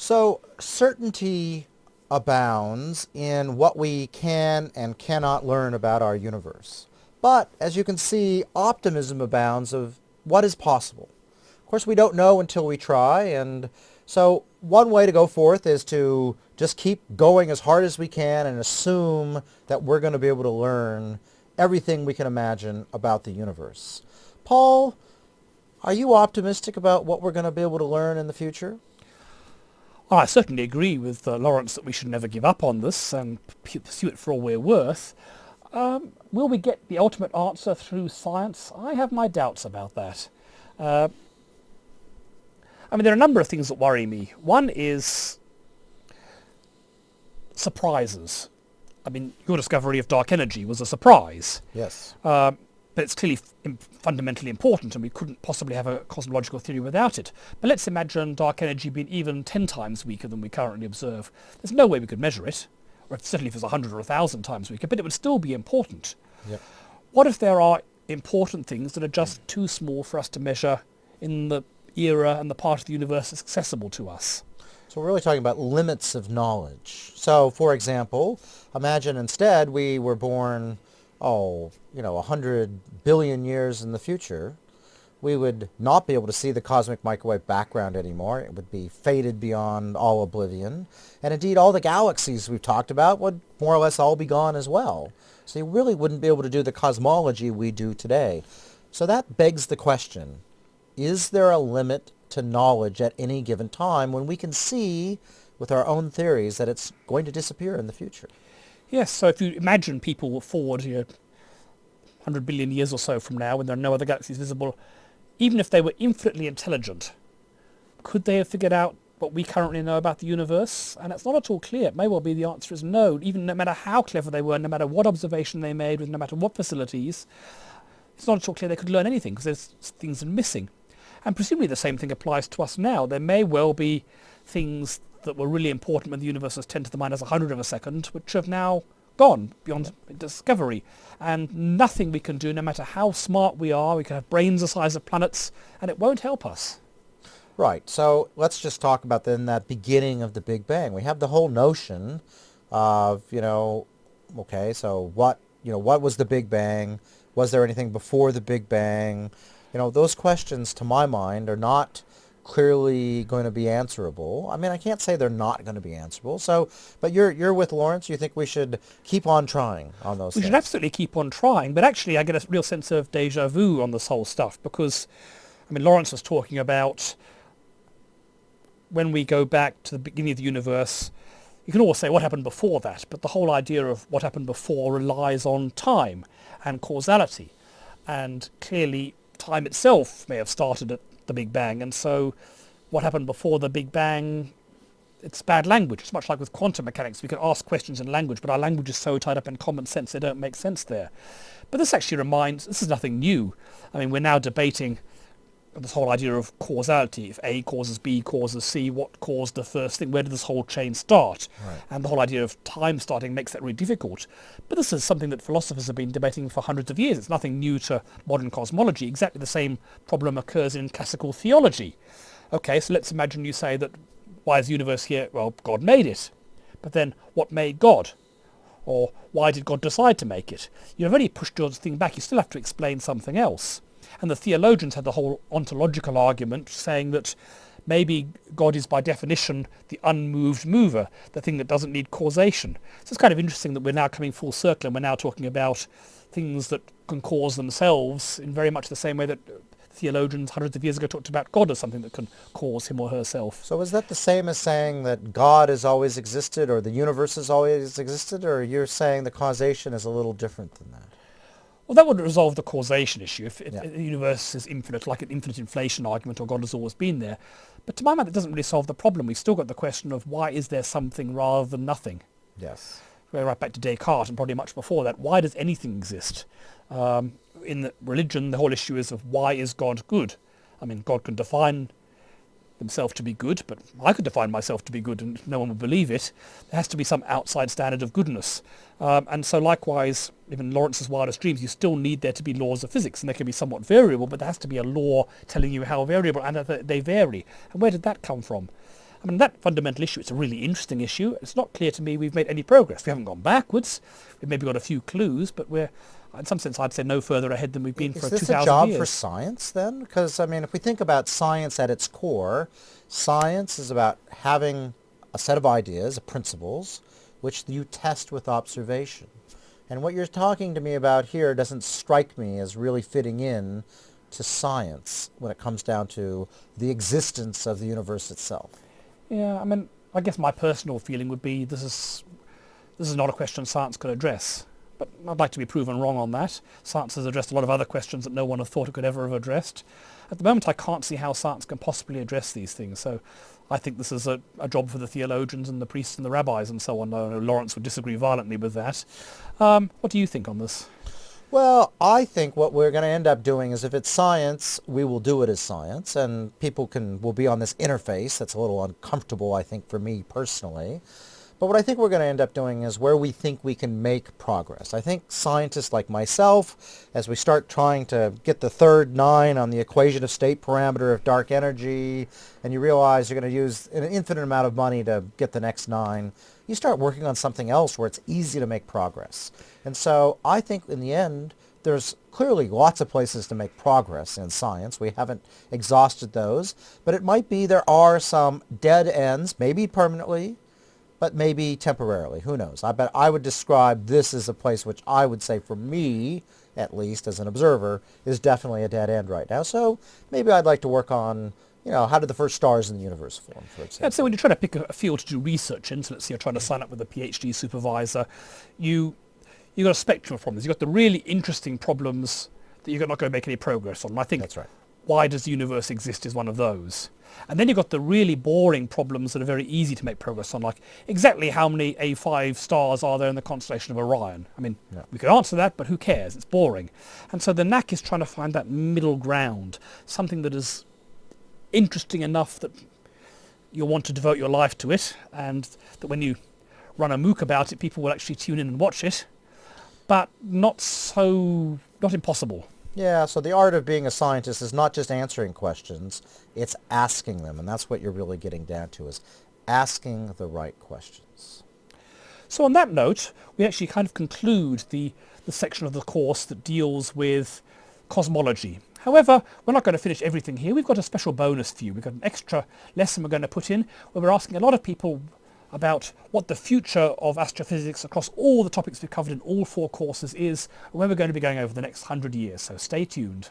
So certainty abounds in what we can and cannot learn about our universe. But as you can see, optimism abounds of what is possible. Of course, we don't know until we try, and so one way to go forth is to just keep going as hard as we can and assume that we're going to be able to learn everything we can imagine about the universe. Paul, are you optimistic about what we're going to be able to learn in the future? I certainly agree with uh, Lawrence that we should never give up on this and pursue it for all we're worth. Um, will we get the ultimate answer through science? I have my doubts about that. Uh, I mean, there are a number of things that worry me. One is surprises. I mean, your discovery of dark energy was a surprise. Yes. Uh, but it's clearly fundamentally important and we couldn't possibly have a cosmological theory without it. But let's imagine dark energy being even 10 times weaker than we currently observe. There's no way we could measure it, or certainly if it's 100 or 1,000 times weaker, but it would still be important. Yep. What if there are important things that are just too small for us to measure in the era and the part of the universe that's accessible to us? So we're really talking about limits of knowledge. So, for example, imagine instead we were born oh, you know, 100 billion years in the future, we would not be able to see the cosmic microwave background anymore. It would be faded beyond all oblivion. And indeed, all the galaxies we've talked about would more or less all be gone as well. So you really wouldn't be able to do the cosmology we do today. So that begs the question, is there a limit to knowledge at any given time when we can see with our own theories that it's going to disappear in the future? Yes, so if you imagine people forward you know, 100 billion years or so from now when there are no other galaxies visible, even if they were infinitely intelligent, could they have figured out what we currently know about the universe? And it's not at all clear. It may well be the answer is no, even no matter how clever they were, no matter what observation they made with no matter what facilities, it's not at all clear they could learn anything because there's things missing. And presumably the same thing applies to us now. There may well be things that were really important when the universe was 10 to the minus 100 of a second, which have now gone beyond discovery. And nothing we can do, no matter how smart we are, we can have brains the size of planets, and it won't help us. Right. So let's just talk about then that beginning of the Big Bang. We have the whole notion of, you know, okay, so what, you know, what was the Big Bang? Was there anything before the Big Bang? You know, those questions, to my mind, are not clearly going to be answerable. I mean, I can't say they're not going to be answerable. So, but you're you're with Lawrence. You think we should keep on trying on those? We things. should absolutely keep on trying. But actually, I get a real sense of deja vu on this whole stuff because, I mean, Lawrence was talking about when we go back to the beginning of the universe. You can always say what happened before that, but the whole idea of what happened before relies on time and causality, and clearly time itself may have started at the Big Bang. And so what happened before the Big Bang, it's bad language. It's much like with quantum mechanics. We can ask questions in language, but our language is so tied up in common sense, they don't make sense there. But this actually reminds, this is nothing new. I mean, we're now debating this whole idea of causality. If A causes B causes C, what caused the first thing? Where did this whole chain start? Right. And the whole idea of time starting makes that really difficult. But this is something that philosophers have been debating for hundreds of years. It's nothing new to modern cosmology. Exactly the same problem occurs in classical theology. Okay, so let's imagine you say that why is the universe here? Well, God made it. But then what made God? Or why did God decide to make it? You've already pushed your thing back. You still have to explain something else. And the theologians had the whole ontological argument saying that maybe God is by definition the unmoved mover, the thing that doesn't need causation. So it's kind of interesting that we're now coming full circle and we're now talking about things that can cause themselves in very much the same way that theologians hundreds of years ago talked about God as something that can cause him or herself. So is that the same as saying that God has always existed or the universe has always existed, or you're saying the causation is a little different than that? Well, that would resolve the causation issue. If, if Yeah. the universe is infinite, like an infinite inflation argument, or God has always been there. But to my mind, it doesn't really solve the problem. We've still got the question of why is there something rather than nothing? Yes. We're right back to Descartes and probably much before that. Why does anything exist? Um, in the religion, the whole issue is of why is God good? I mean, God can define himself to be good, but I could define myself to be good and no one would believe it. There has to be some outside standard of goodness. Um, and so likewise, even Lawrence's wildest dreams, you still need there to be laws of physics, and they can be somewhat variable, but there has to be a law telling you how variable, and that they vary. And where did that come from? I mean, that fundamental issue, it's a really interesting issue. It's not clear to me we've made any progress. We haven't gone backwards. We've maybe got a few clues, but we're, in some sense, I'd say no further ahead than we've been Is for this a job years. for science then? Because, I mean, if we think about science at its core, science is about having a set of ideas, of principles, which you test with observation. And what you're talking to me about here doesn't strike me as really fitting in to science when it comes down to the existence of the universe itself. Yeah, I mean, I guess my personal feeling would be this is this is not a question science could address. But I'd like to be proven wrong on that. Science has addressed a lot of other questions that no one had thought it could ever have addressed. At the moment, I can't see how science can possibly address these things. So I think this is a, a job for the theologians and the priests and the rabbis and so on. I know Lawrence would disagree violently with that. Um, what do you think on this? Well, I think what we're going to end up doing is if it's science, we will do it as science, and people can will be on this interface that's a little uncomfortable, I think, for me personally. But what I think we're going to end up doing is where we think we can make progress. I think scientists like myself, as we start trying to get the third nine on the equation of state parameter of dark energy, and you realize you're going to use an infinite amount of money to get the next nine, you start working on something else where it's easy to make progress. And so I think in the end, there's clearly lots of places to make progress in science. We haven't exhausted those, but it might be there are some dead ends, maybe permanently, but maybe temporarily. Who knows? I bet I would describe this as a place which I would say for me, at least as an observer, is definitely a dead end right now. So maybe I'd like to work on, you know, how did the first stars in the universe form, for example. And so when you're trying to pick a, a field to do research in, so let's say you're trying to sign up with a PhD supervisor, you you've got a spectrum of problems. You've got the really interesting problems that you're not going to make any progress on. And I think That's right. Why does the universe exist is one of those. And then you've got the really boring problems that are very easy to make progress on, like exactly how many A5 stars are there in the constellation of Orion? I mean, Yeah. we could answer that, but who cares? It's boring. And so the knack is trying to find that middle ground, something that is interesting enough that you'll want to devote your life to it, and that when you run a MOOC about it, people will actually tune in and watch it, but not so, not impossible. Yeah, so the art of being a scientist is not just answering questions, it's asking them. And that's what you're really getting down to is asking the right questions. So on that note, we actually kind of conclude the, the section of the course that deals with cosmology. However, we're not going to finish everything here. We've got a special bonus for you. We've got an extra lesson we're going to put in where we're asking a lot of people about what the future of astrophysics across all the topics we've covered in all four courses is and where we're going to be going over the next hundred years. So stay tuned.